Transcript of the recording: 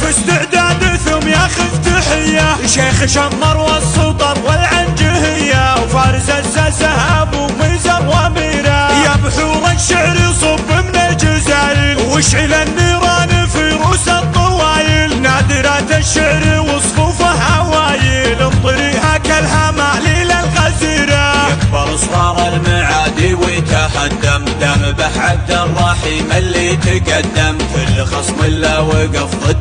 في استعداد ثم ياخذ تحية شيخ شمر والسطر والعنجهية وفارس الساسة أبو ميزر وأميرة. يا بحور الشعر صب من الجزائر واشعل النيران في روس الطوايل نادرات الشعر وصفوفه هوايل. انطريها كالهماليل الغزيرة يكبر صغار المعادي ويتهدم. دم بحد الرحيم اللي تقدم. كل خصم إلا وقف ضده.